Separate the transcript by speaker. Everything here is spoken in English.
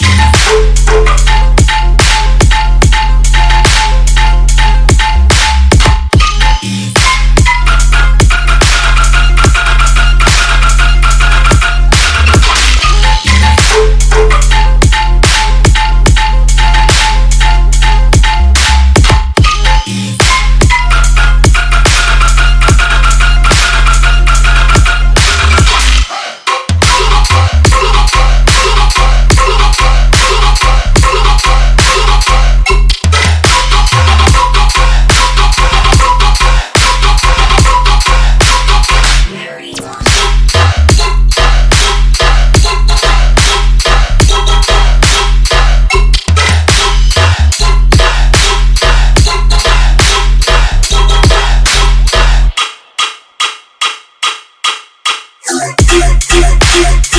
Speaker 1: Yeah. Yeah, yeah, yeah.